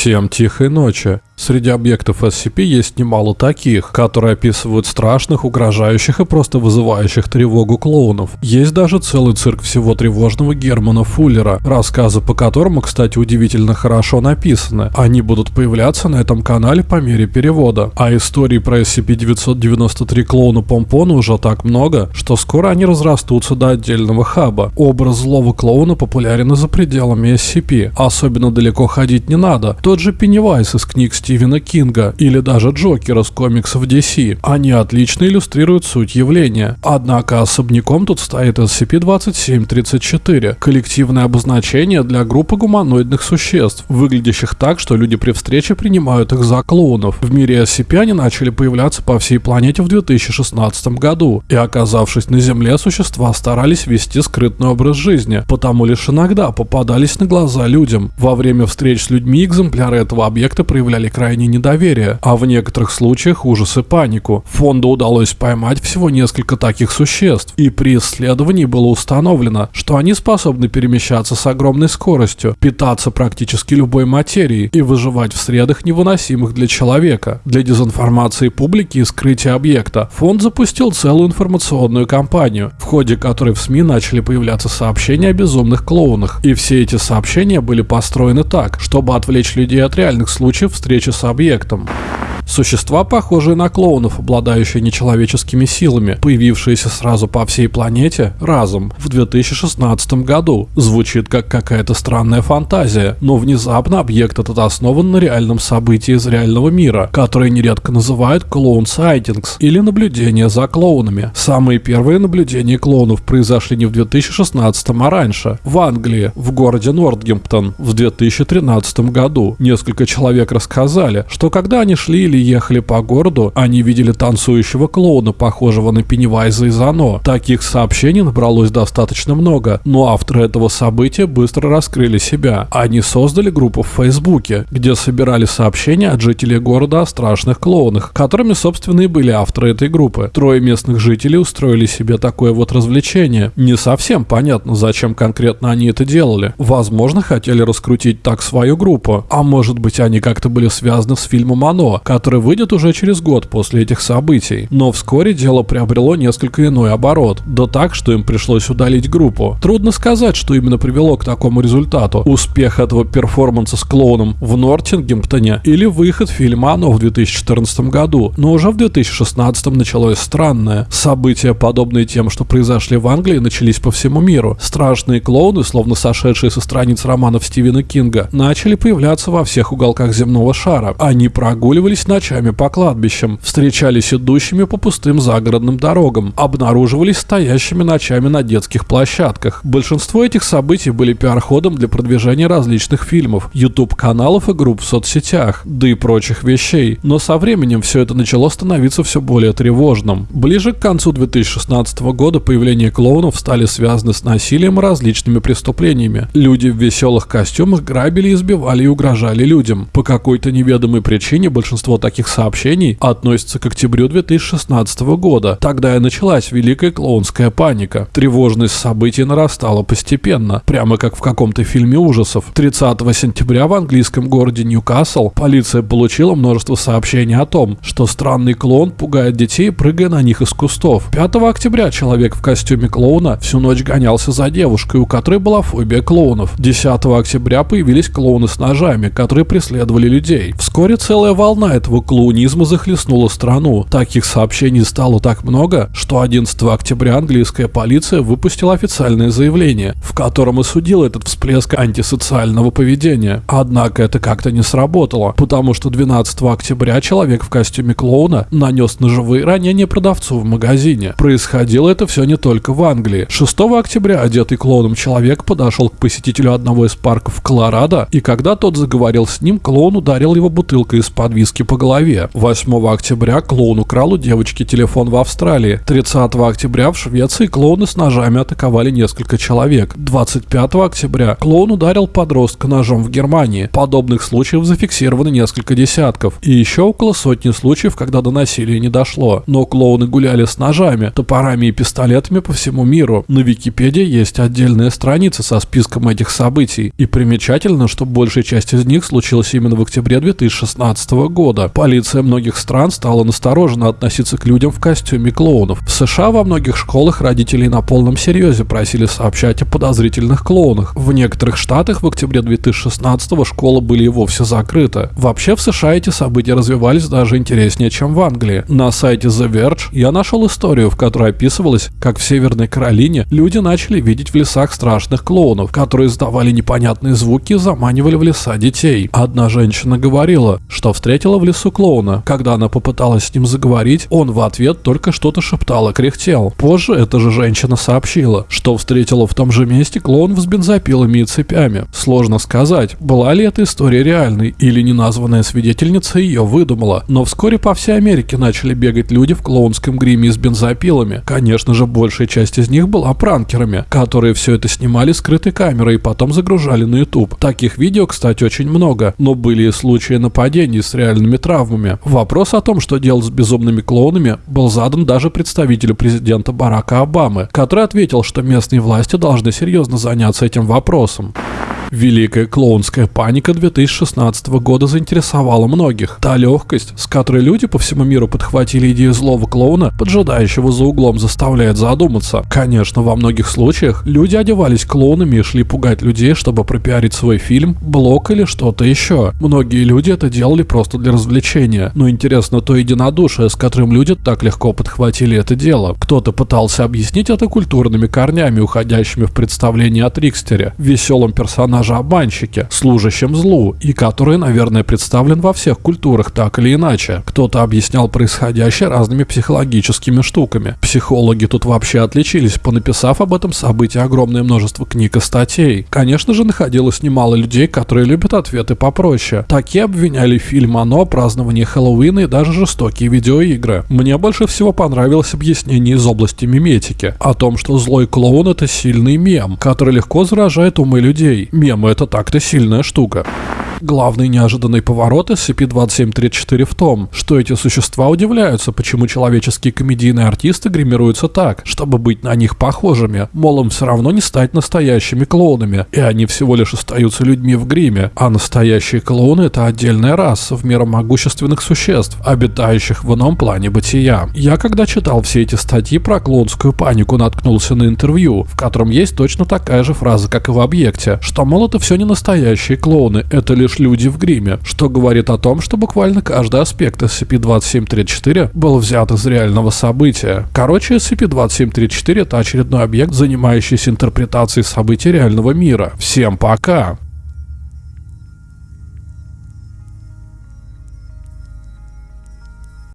Всем тихой ночи. Среди объектов SCP есть немало таких, которые описывают страшных, угрожающих и просто вызывающих тревогу клоунов. Есть даже целый цирк всего тревожного Германа Фуллера, рассказы по которому, кстати, удивительно хорошо написаны. Они будут появляться на этом канале по мере перевода. А историй про SCP-993 клоуна Помпона уже так много, что скоро они разрастутся до отдельного хаба. Образ злого клоуна популярен и за пределами SCP. Особенно далеко ходить не надо. Тот же Пеннивайз из книг Стивена Кинга или даже Джокера с комиксов DC. Они отлично иллюстрируют суть явления. Однако особняком тут стоит SCP-2734, коллективное обозначение для группы гуманоидных существ, выглядящих так, что люди при встрече принимают их за клоунов. В мире SCP они начали появляться по всей планете в 2016 году, и оказавшись на Земле, существа старались вести скрытный образ жизни, потому лишь иногда попадались на глаза людям. Во время встреч с людьми экземпляры этого объекта проявляли крайнее недоверие, а в некоторых случаях ужас и панику. Фонду удалось поймать всего несколько таких существ, и при исследовании было установлено, что они способны перемещаться с огромной скоростью, питаться практически любой материей и выживать в средах, невыносимых для человека. Для дезинформации публики и скрытия объекта фонд запустил целую информационную кампанию, в ходе которой в СМИ начали появляться сообщения о безумных клоунах, и все эти сообщения были построены так, чтобы отвлечь людей от реальных случаев встречи с объектом. Существа, похожие на клоунов, обладающие нечеловеческими силами, появившиеся сразу по всей планете разом в 2016 году. Звучит как какая-то странная фантазия, но внезапно объект этот основан на реальном событии из реального мира, которое нередко называют клоун сайтингс или наблюдение за клоунами. Самые первые наблюдения клоунов произошли не в 2016, а раньше, в Англии, в городе Нортгемптон, в 2013 году. Несколько человек рассказали, что когда они шли или ехали по городу, они видели танцующего клоуна, похожего на Пеннивайза из Оно. Таких сообщений набралось достаточно много, но авторы этого события быстро раскрыли себя. Они создали группу в Фейсбуке, где собирали сообщения от жителей города о страшных клоунах, которыми, собственно, и были авторы этой группы. Трое местных жителей устроили себе такое вот развлечение. Не совсем понятно, зачем конкретно они это делали. Возможно, хотели раскрутить так свою группу, а может быть они как-то были связаны с фильмом «Оно», который который выйдет уже через год после этих событий. Но вскоре дело приобрело несколько иной оборот. Да так, что им пришлось удалить группу. Трудно сказать, что именно привело к такому результату. Успех этого перформанса с клоуном в Нортингемптоне или выход фильма «Оно» в 2014 году. Но уже в 2016 началось странное. События, подобные тем, что произошли в Англии, начались по всему миру. Страшные клоуны, словно сошедшие со страниц романов Стивена Кинга, начали появляться во всех уголках земного шара. Они прогуливались на ночами по кладбищам, встречались идущими по пустым загородным дорогам, обнаруживались стоящими ночами на детских площадках. Большинство этих событий были пиар-ходом для продвижения различных фильмов, YouTube-каналов и групп в соцсетях, да и прочих вещей. Но со временем все это начало становиться все более тревожным. Ближе к концу 2016 года появление клоунов стали связаны с насилием и различными преступлениями. Люди в веселых костюмах грабили, избивали и угрожали людям. По какой-то неведомой причине большинство таких сообщений относится к октябрю 2016 года. Тогда и началась великая клоунская паника. Тревожность событий нарастала постепенно, прямо как в каком-то фильме ужасов. 30 сентября в английском городе Ньюкасл полиция получила множество сообщений о том, что странный клоун пугает детей, прыгая на них из кустов. 5 октября человек в костюме клоуна всю ночь гонялся за девушкой, у которой была фобия клоунов. 10 октября появились клоуны с ножами, которые преследовали людей. Вскоре целая волна этого клоунизма захлестнула страну. Таких сообщений стало так много, что 11 октября английская полиция выпустила официальное заявление, в котором осудила этот всплеск антисоциального поведения. Однако это как-то не сработало, потому что 12 октября человек в костюме клоуна нанес ножевые ранения продавцу в магазине. Происходило это все не только в Англии. 6 октября одетый клоуном человек подошел к посетителю одного из парков Колорадо, и когда тот заговорил с ним, клоун ударил его бутылкой из-под виски по голове. 8 октября клоун украл у девочки телефон в Австралии. 30 октября в Швеции клоуны с ножами атаковали несколько человек. 25 октября клоун ударил подростка ножом в Германии. Подобных случаев зафиксировано несколько десятков. И еще около сотни случаев, когда до насилия не дошло. Но клоуны гуляли с ножами, топорами и пистолетами по всему миру. На Википедии есть отдельная страница со списком этих событий. И примечательно, что большая часть из них случилась именно в октябре 2016 года. Полиция многих стран стала настороженно относиться к людям в костюме клоунов. В США во многих школах родителей на полном серьезе просили сообщать о подозрительных клоунах. В некоторых штатах в октябре 2016 школы были и вовсе закрыты. Вообще в США эти события развивались даже интереснее, чем в Англии. На сайте The Verge я нашел историю, в которой описывалось, как в Северной Каролине люди начали видеть в лесах страшных клоунов, которые издавали непонятные звуки и заманивали в леса детей. Одна женщина говорила, что встретила в лесу клоуна. Когда она попыталась с ним заговорить, он в ответ только что-то шептал и кряхтел. Позже эта же женщина сообщила, что встретила в том же месте клоунов с бензопилами и цепями. Сложно сказать, была ли эта история реальной или неназванная свидетельница ее выдумала, но вскоре по всей Америке начали бегать люди в клоунском гриме с бензопилами. Конечно же, большая часть из них была пранкерами, которые все это снимали скрытой камерой и потом загружали на YouTube. Таких видео, кстати, очень много, но были и случаи нападений с реальными травмами. Вопрос о том, что делать с безумными клоунами, был задан даже представителю президента Барака Обамы, который ответил, что местные власти должны серьезно заняться этим вопросом. Великая клоунская паника 2016 года заинтересовала многих. Та легкость, с которой люди по всему миру подхватили идею злого клоуна, поджидающего за углом, заставляет задуматься. Конечно, во многих случаях люди одевались клоунами и шли пугать людей, чтобы пропиарить свой фильм, блог или что-то еще. Многие люди это делали просто для развлечения. Но интересно то единодушие, с которым люди так легко подхватили это дело. Кто-то пытался объяснить это культурными корнями, уходящими в представление о Трикстере, веселом персонаже персонаже-обманщике, служащем злу, и который, наверное, представлен во всех культурах так или иначе. Кто-то объяснял происходящее разными психологическими штуками. Психологи тут вообще отличились, понаписав об этом событии огромное множество книг и статей. Конечно же, находилось немало людей, которые любят ответы попроще. Такие обвиняли фильм «Оно», празднование Хэллоуина и даже жестокие видеоигры. Мне больше всего понравилось объяснение из области миметики, о том, что злой клоун это сильный мем, который легко заражает умы людей. Мем Мемы — это так-то сильная штука. Главный неожиданный поворот SCP-2734 в том, что эти существа удивляются, почему человеческие комедийные артисты гримируются так, чтобы быть на них похожими. Мол, им все равно не стать настоящими клоунами, и они всего лишь остаются людьми в гриме, а настоящие клоуны — это отдельная раса в меру могущественных существ, обитающих в ином плане бытия. Я, когда читал все эти статьи про клоунскую панику, наткнулся на интервью, в котором есть точно такая же фраза, как и в объекте, что, мол, это все не настоящие клоуны, это лишь люди в гриме, что говорит о том, что буквально каждый аспект SCP-2734 был взят из реального события. Короче, SCP-2734 это очередной объект, занимающийся интерпретацией событий реального мира. Всем пока!